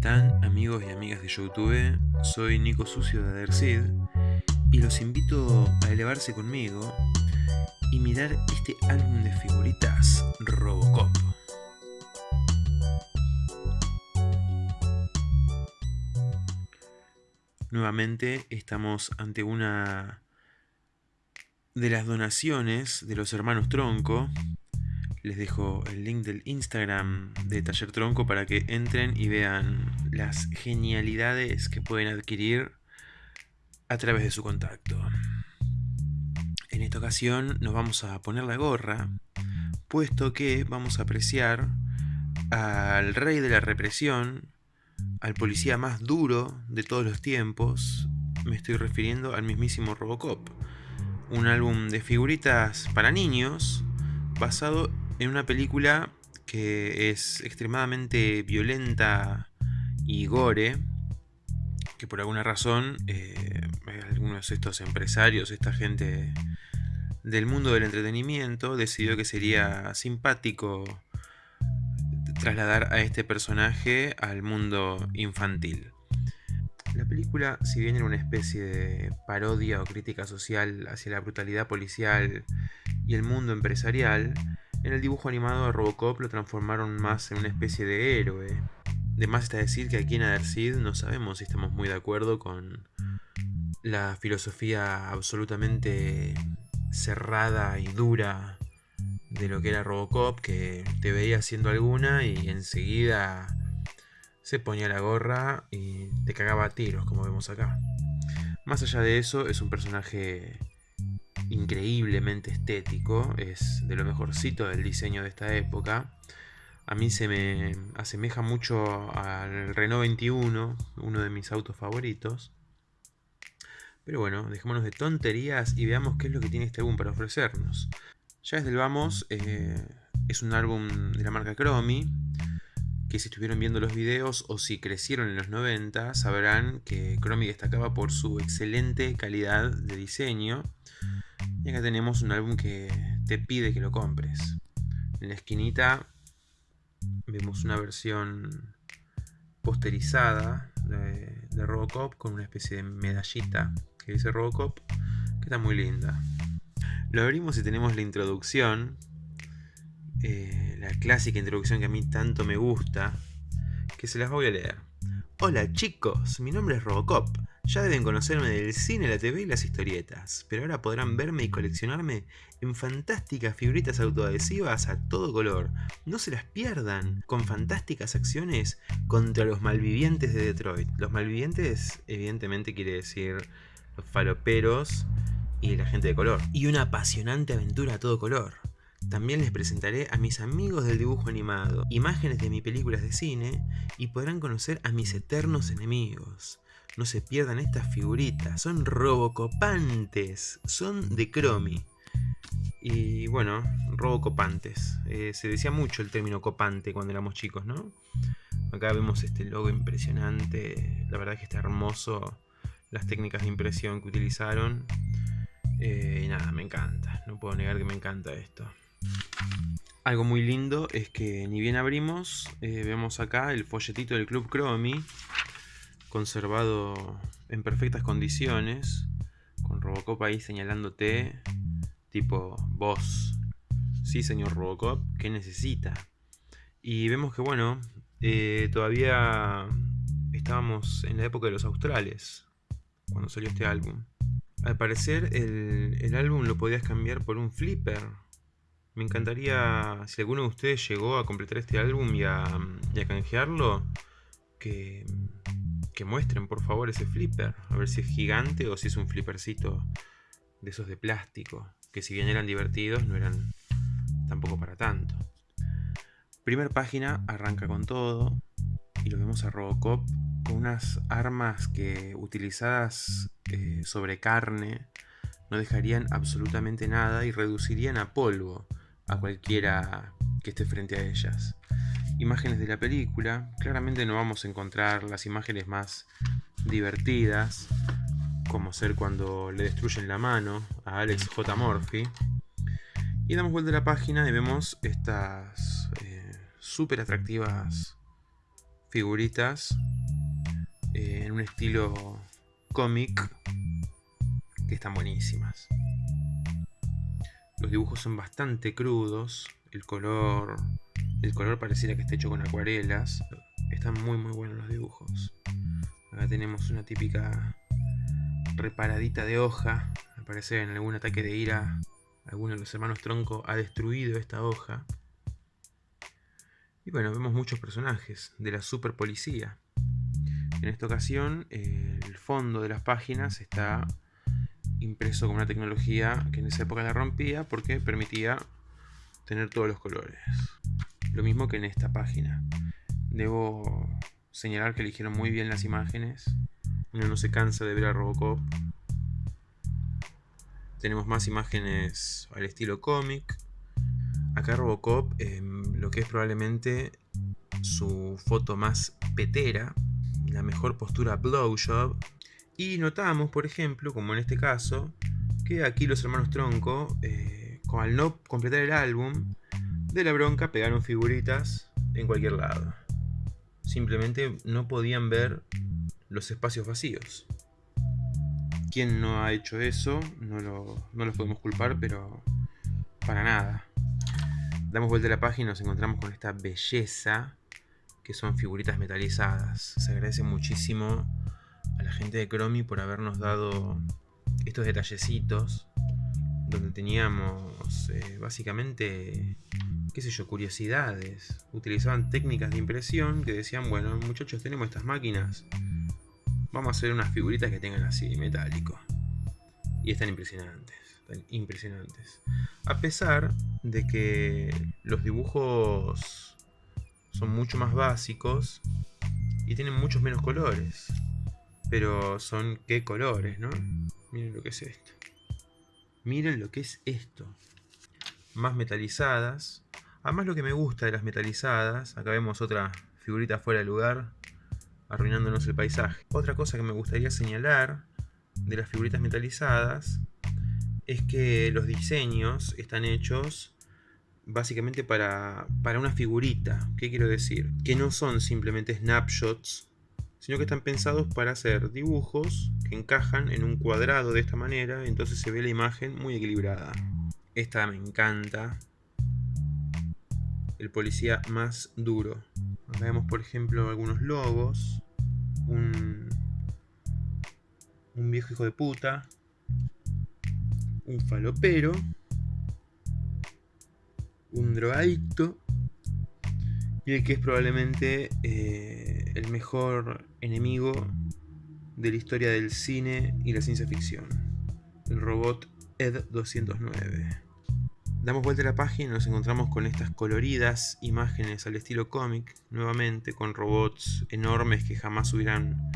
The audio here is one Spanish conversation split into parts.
están amigos y amigas de YouTube? Soy Nico Sucio de Adersid y los invito a elevarse conmigo y mirar este álbum de figuritas Robocop. Nuevamente estamos ante una de las donaciones de los hermanos Tronco les dejo el link del Instagram de Taller Tronco para que entren y vean las genialidades que pueden adquirir a través de su contacto. En esta ocasión nos vamos a poner la gorra, puesto que vamos a apreciar al rey de la represión, al policía más duro de todos los tiempos, me estoy refiriendo al mismísimo Robocop, un álbum de figuritas para niños basado en una película que es extremadamente violenta y gore, que por alguna razón eh, algunos de estos empresarios, esta gente del mundo del entretenimiento, decidió que sería simpático trasladar a este personaje al mundo infantil. La película, si bien era una especie de parodia o crítica social hacia la brutalidad policial y el mundo empresarial, en el dibujo animado de Robocop lo transformaron más en una especie de héroe. De más está decir que aquí en Adersid no sabemos si estamos muy de acuerdo con la filosofía absolutamente cerrada y dura de lo que era Robocop, que te veía haciendo alguna y enseguida se ponía la gorra y te cagaba a tiros, como vemos acá. Más allá de eso, es un personaje increíblemente estético, es de lo mejorcito del diseño de esta época. A mí se me asemeja mucho al Renault 21, uno de mis autos favoritos. Pero bueno, dejémonos de tonterías y veamos qué es lo que tiene este álbum para ofrecernos. Ya desde el vamos, eh, es un álbum de la marca Chromie, que si estuvieron viendo los videos o si crecieron en los 90, sabrán que Chromie destacaba por su excelente calidad de diseño y acá tenemos un álbum que te pide que lo compres. En la esquinita vemos una versión posterizada de, Robocop con una especie de medallita que dice Robocop, que está muy linda. Lo abrimos y tenemos la introducción, eh, la clásica introducción que a mí tanto me gusta, que se las voy a leer. Hola chicos, mi nombre es Robocop. Ya deben conocerme del cine, la TV y las historietas, pero ahora podrán verme y coleccionarme en fantásticas figuritas autoadhesivas a todo color. No se las pierdan, con fantásticas acciones contra los malvivientes de Detroit. Los malvivientes evidentemente quiere decir los faloperos y la gente de color. Y una apasionante aventura a todo color. También les presentaré a mis amigos del dibujo animado, imágenes de mis películas de cine y podrán conocer a mis eternos enemigos. No se pierdan estas figuritas, son robocopantes, son de Cromi. Y bueno, robocopantes. Eh, se decía mucho el término copante cuando éramos chicos, ¿no? Acá vemos este logo impresionante, la verdad es que está hermoso las técnicas de impresión que utilizaron. Eh, y nada, me encanta, no puedo negar que me encanta esto. Algo muy lindo es que ni bien abrimos, eh, vemos acá el folletito del Club Cromi conservado en perfectas condiciones, con Robocop ahí señalándote, tipo, vos, sí señor Robocop, ¿qué necesita? Y vemos que bueno, eh, todavía estábamos en la época de los australes, cuando salió este álbum. Al parecer el, álbum lo podías cambiar por un flipper. Me encantaría, si alguno de ustedes llegó a completar este álbum y a, y a canjearlo, que, que muestren por favor ese flipper, a ver si es gigante o si es un flippercito de esos de plástico, que si bien eran divertidos no eran tampoco para tanto. Primer página arranca con todo y lo vemos a Robocop con unas armas que utilizadas eh, sobre carne no dejarían absolutamente nada y reducirían a polvo a cualquiera que esté frente a ellas imágenes de la película. Claramente no vamos a encontrar las imágenes más divertidas, como ser cuando le destruyen la mano a Alex J. Murphy. Y damos vuelta a la página y vemos estas eh, súper atractivas figuritas eh, en un estilo cómic que están buenísimas. Los dibujos son bastante crudos, el color, el color pareciera que está hecho con acuarelas. Están muy muy buenos los dibujos. Acá tenemos una típica reparadita de hoja. Al parecer en algún ataque de ira, alguno de los hermanos Tronco ha destruido esta hoja. Y bueno, vemos muchos personajes de la super policía. En esta ocasión, el fondo de las páginas está impreso con una tecnología que en esa época la rompía porque permitía tener todos los colores. Lo mismo que en esta página. Debo señalar que eligieron muy bien las imágenes. Uno no se cansa de ver a Robocop. Tenemos más imágenes al estilo cómic. Acá Robocop, lo que es probablemente su foto más petera, la mejor postura blowjob. Y notamos, por ejemplo, como en este caso, que aquí los hermanos Tronco, eh, al no completar el álbum, de la bronca pegaron figuritas en cualquier lado. Simplemente no podían ver los espacios vacíos. Quien no ha hecho eso, no lo, no los podemos culpar, pero para nada. Damos vuelta a la página y nos encontramos con esta belleza que son figuritas metalizadas. Se agradece muchísimo a la gente de Chromie por habernos dado estos detallecitos donde teníamos eh, básicamente, qué sé yo, curiosidades. Utilizaban técnicas de impresión que decían, bueno, muchachos, tenemos estas máquinas, vamos a hacer unas figuritas que tengan así, metálico. Y están impresionantes, están impresionantes. A pesar de que los dibujos son mucho más básicos y tienen muchos menos colores. Pero son qué colores, ¿no? Miren lo que es esto. Miren lo que es esto. Más metalizadas. Además lo que me gusta de las metalizadas, acá vemos otra figurita fuera de lugar, arruinándonos el paisaje. Otra cosa que me gustaría señalar de las figuritas metalizadas es que los diseños están hechos básicamente para, para una figurita. ¿Qué quiero decir? Que no son simplemente snapshots, sino que están pensados para hacer dibujos que encajan en un cuadrado de esta manera, entonces se ve la imagen muy equilibrada. Esta me encanta. El policía más duro. Acá vemos por ejemplo algunos logos. Un, un viejo hijo de puta. Un falopero un drogadicto y el que es probablemente eh, el mejor enemigo de la historia del cine y la ciencia ficción, el robot Ed 209. Damos vuelta a la página y nos encontramos con estas coloridas imágenes al estilo cómic, nuevamente con robots enormes que jamás hubieran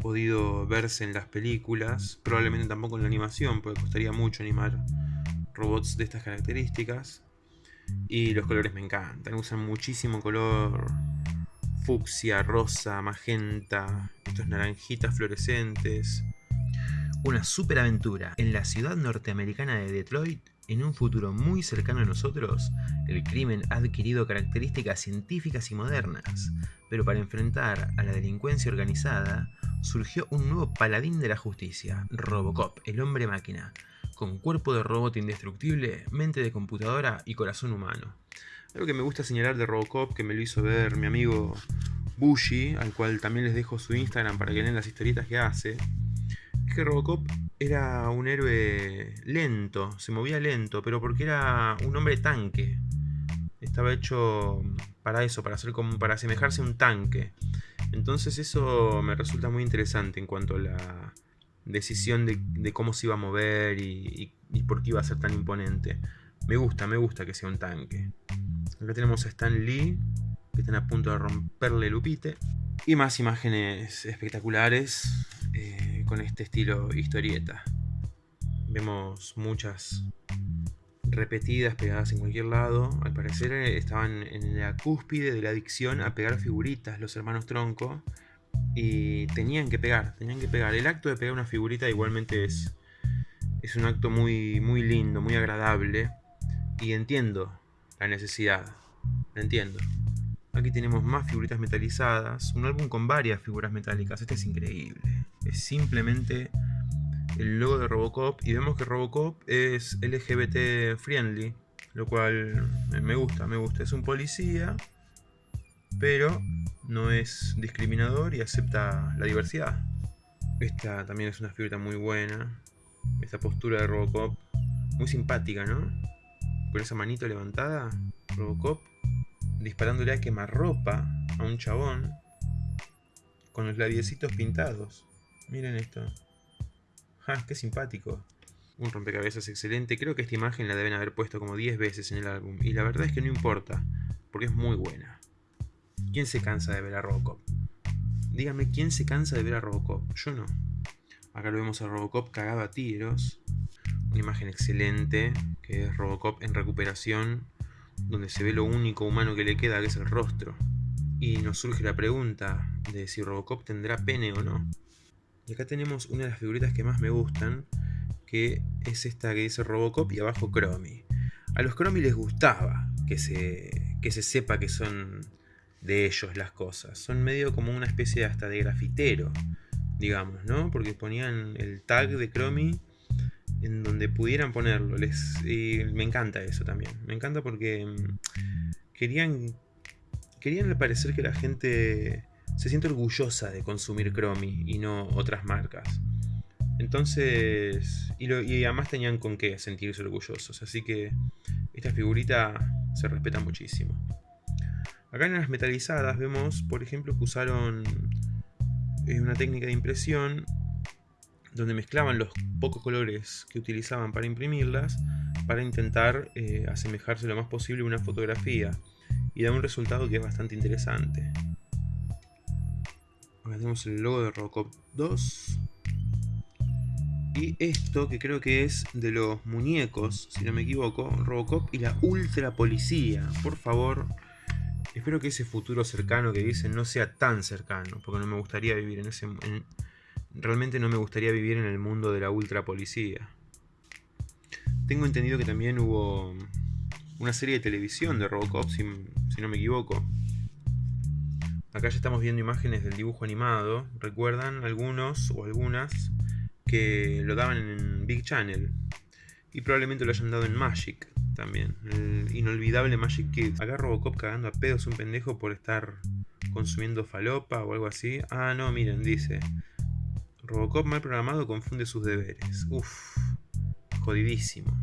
podido verse en las películas, probablemente tampoco en la animación, porque costaría mucho animar robots de estas características. Y los colores me encantan. Usan muchísimo color fucsia, rosa, magenta, estos naranjitas fluorescentes. Una superaventura en la ciudad norteamericana de Detroit. En un futuro muy cercano a nosotros, el crimen ha adquirido características científicas y modernas, pero para enfrentar a la delincuencia organizada, surgió un nuevo paladín de la justicia, Robocop, el hombre máquina, con cuerpo de robot indestructible, mente de computadora y corazón humano. Algo que me gusta señalar de Robocop, que me lo hizo ver mi amigo Bushi, al cual también les dejo su Instagram para que lean las historietas que hace, es que Robocop era un héroe lento, se movía lento, pero porque era un hombre tanque. Estaba hecho para eso, para, hacer como, para asemejarse a un tanque. Entonces eso me resulta muy interesante en cuanto a la, decisión de, cómo se iba a mover y, por qué iba a ser tan imponente. Me gusta, me gusta que sea un tanque. Acá tenemos a Stan Lee, que están a punto de romperle el upite. Y más imágenes espectaculares eh, con este estilo historieta. Vemos muchas repetidas, pegadas en cualquier lado. Al parecer eh, estaban en la cúspide de la adicción a pegar figuritas los hermanos Tronco y tenían que pegar, tenían que pegar. El acto de pegar una figurita igualmente es, es un acto muy, muy lindo, muy agradable. Y entiendo la necesidad, entiendo. Aquí tenemos más figuritas metalizadas, un álbum con varias figuras metálicas, este es increíble. Es simplemente el logo de Robocop y vemos que Robocop es LGBT friendly, lo cual me gusta, me gusta. Es un policía, pero no es discriminador y acepta la diversidad. Esta también es una figurita muy buena. Esta postura de Robocop, muy simpática, ¿no? Con esa manito levantada, Robocop disparándole a quemarropa a un chabón con los labiecitos pintados. Miren esto. ¡Ja! ¡Qué simpático! Un rompecabezas excelente. Creo que esta imagen la deben haber puesto como 10 veces en el álbum. Y la verdad es que no importa, porque es muy buena. ¿Quién se cansa de ver a Robocop? Dígame, ¿quién se cansa de ver a Robocop? Yo no. Acá lo vemos a Robocop cagado a tiros. Una imagen excelente, que es Robocop en recuperación, donde se ve lo único humano que le queda, que es el rostro. Y nos surge la pregunta de si Robocop tendrá pene o no. Acá tenemos una de las figuritas que más me gustan, que es esta que dice Robocop y abajo Chromie. A los Chromie les gustaba que se, que se sepa que son de ellos las cosas. Son medio como una especie hasta de grafitero, digamos, ¿no? Porque ponían el tag de Chromie en donde pudieran ponerlo. Les, y me encanta eso también. Me encanta porque mm, querían, querían parecer que la gente se siente orgullosa de consumir Chromie y no otras marcas. Entonces, y, además tenían con qué sentirse orgullosos. Así que esta figurita se respeta muchísimo. Acá en las metalizadas vemos, por ejemplo, que usaron eh, una técnica de impresión donde mezclaban los pocos colores que utilizaban para imprimirlas para intentar eh, asemejarse lo más posible a una fotografía y da un resultado que es bastante interesante. Tenemos el logo de Robocop 2 y esto que creo que es de los muñecos, si no me equivoco, Robocop y la Ultra Policía. Por favor, espero que ese futuro cercano que dicen no sea tan cercano, porque no me gustaría vivir en ese... Realmente no me gustaría vivir en el mundo de la ultra policía. Tengo entendido que también hubo una serie de televisión de Robocop, si, no me equivoco. Acá ya estamos viendo imágenes del dibujo animado. ¿Recuerdan algunos o algunas que lo daban en Big Channel? Y probablemente lo hayan dado en Magic también. El inolvidable Magic Kids. Acá Robocop cagando a pedos un pendejo por estar consumiendo falopa o algo así. Ah, no, miren, dice. Robocop mal programado confunde sus deberes. Uf, jodidísimo.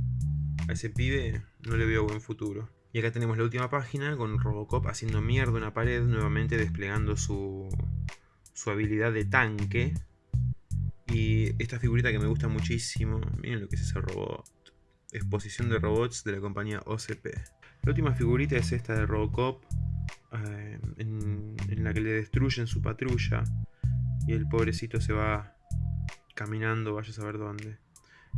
A ese pibe no le veo buen futuro. Y acá tenemos la última página con Robocop haciendo mierda una pared, nuevamente desplegando su, su habilidad de tanque. Y esta figurita que me gusta muchísimo, miren lo que es ese robot. Exposición de robots de la compañía OCP. La última figurita es esta de Robocop, eh, en, en la que le destruyen su patrulla. Y el pobrecito se va caminando, vaya a saber dónde.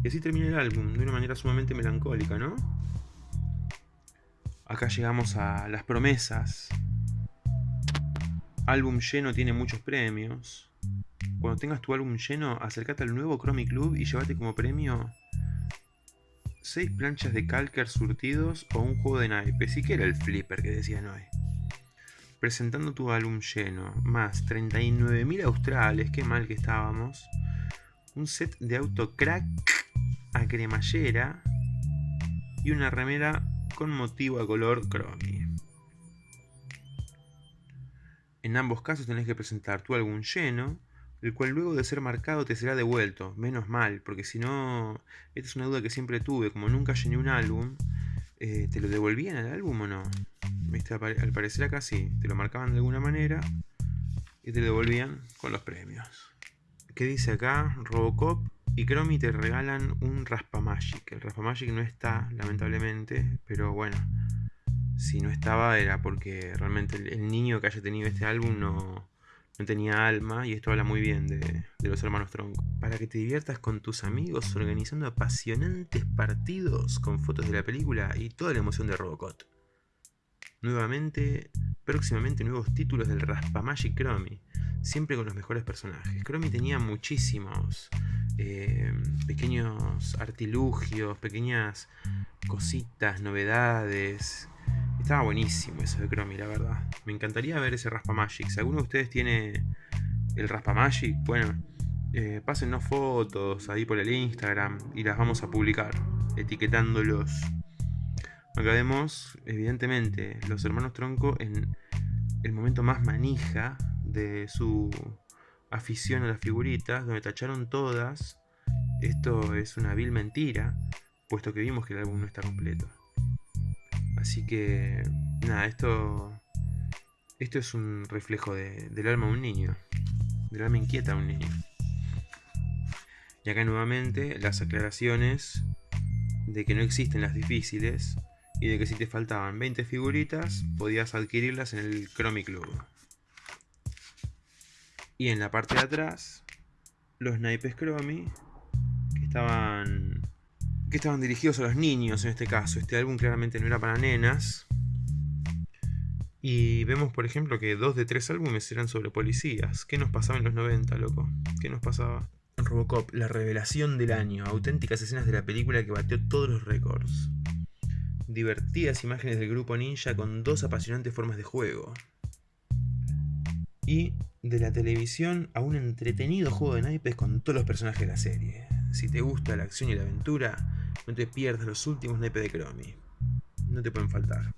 Y así termina el álbum, de una manera sumamente melancólica, ¿no? Acá llegamos a las promesas. Álbum lleno tiene muchos premios. Cuando tengas tu álbum lleno, acércate al nuevo Chromie Club y llévate como premio 6 planchas de calcar surtidos o un juego de naipes. ¿Y qué era el flipper que decía Noé? Presentando tu álbum lleno, más 39.000 australes, qué mal que estábamos un set de auto crack a cremallera y una remera con motivo a color chromie. En ambos casos tenés que presentar tu álbum lleno, el cual luego de ser marcado te será devuelto. Menos mal, porque si no, esta es una duda que siempre tuve, como nunca llené un álbum, eh, ¿te lo devolvían al álbum o no? Al parecer acá sí, te lo marcaban de alguna manera y te lo devolvían con los premios. ¿Qué dice acá? Robocop y Chromie te regalan un Raspamagic. El Raspamagic no está, lamentablemente, pero bueno, si no estaba era porque realmente el, niño que haya tenido este álbum no, no tenía alma y esto habla muy bien de, de, los hermanos Tronco. Para que te diviertas con tus amigos organizando apasionantes partidos con fotos de la película y toda la emoción de Robocop. Nuevamente, próximamente nuevos títulos del Raspamagic Chromie siempre con los mejores personajes. Chromie tenía muchísimos eh, pequeños artilugios, pequeñas cositas, novedades. Estaba buenísimo eso de Chromie, la verdad. Me encantaría ver ese Raspa Magic. Si alguno de ustedes tiene el Raspa Magic, bueno, eh, pásennos fotos ahí por el Instagram y las vamos a publicar, etiquetándolos. Acá vemos, evidentemente, los hermanos Tronco en el momento más manija de su afición a las figuritas, donde tacharon todas. Esto es una vil mentira, puesto que vimos que el álbum no está completo. Así que, nada, esto, esto es un reflejo del alma de un niño, del alma inquieta de un niño. Y acá nuevamente las aclaraciones de que no existen las difíciles y de que si te faltaban 20 figuritas podías adquirirlas en el Chromie Club. Y en la parte de atrás, los naipes Chromie que estaban que estaban dirigidos a los niños en este caso. Este álbum claramente no era para nenas. Y vemos, por ejemplo, que dos de tres álbumes eran sobre policías. ¿Qué nos pasaba en los 90, loco? ¿Qué nos pasaba? Robocop, la revelación del año. Auténticas escenas de la película que batió todos los récords. Divertidas imágenes del grupo ninja con dos apasionantes formas de juego. Y de la televisión a un entretenido juego de naipes con todos los personajes de la serie. Si te gusta la acción y la aventura, no te pierdas los últimos naipes de Chromie. No te pueden faltar.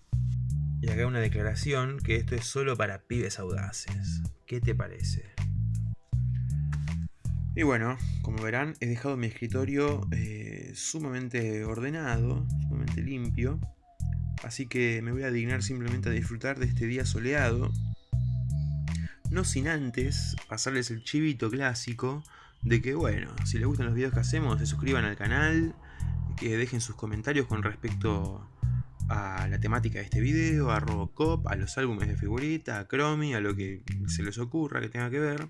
Y acá una declaración que esto es solo para pibes audaces. ¿Qué te parece? Y bueno, como verán, he dejado mi escritorio eh, sumamente ordenado, sumamente limpio. Así que me voy a dignar simplemente a disfrutar de este día soleado. No sin antes pasarles el chivito clásico de que, bueno, si les gustan los videos que hacemos, se suscriban al canal, que dejen sus comentarios con respecto a la temática de este video, a Robocop, a los álbumes de figurita, a Chromie, a lo que se les ocurra que tenga que ver.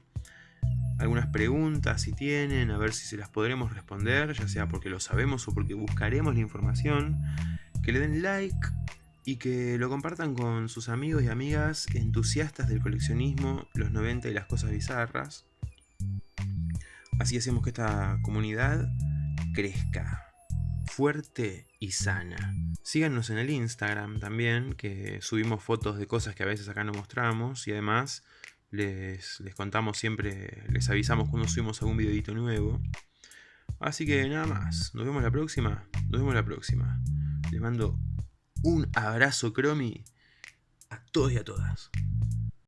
Algunas preguntas si tienen, a ver si se las podremos responder, ya sea porque lo sabemos o porque buscaremos la información. Que le den like y que lo compartan con sus amigos y amigas entusiastas del coleccionismo, los 90 y las cosas bizarras. Así hacemos que esta comunidad crezca fuerte y sana. Síganos en el Instagram también, que subimos fotos de cosas que a veces acá no mostramos y además les, les contamos siempre, les avisamos cuando subimos algún videito nuevo. Así que nada más, nos vemos la próxima, nos vemos la próxima. Les mando un abrazo Cromi a todos y a todas.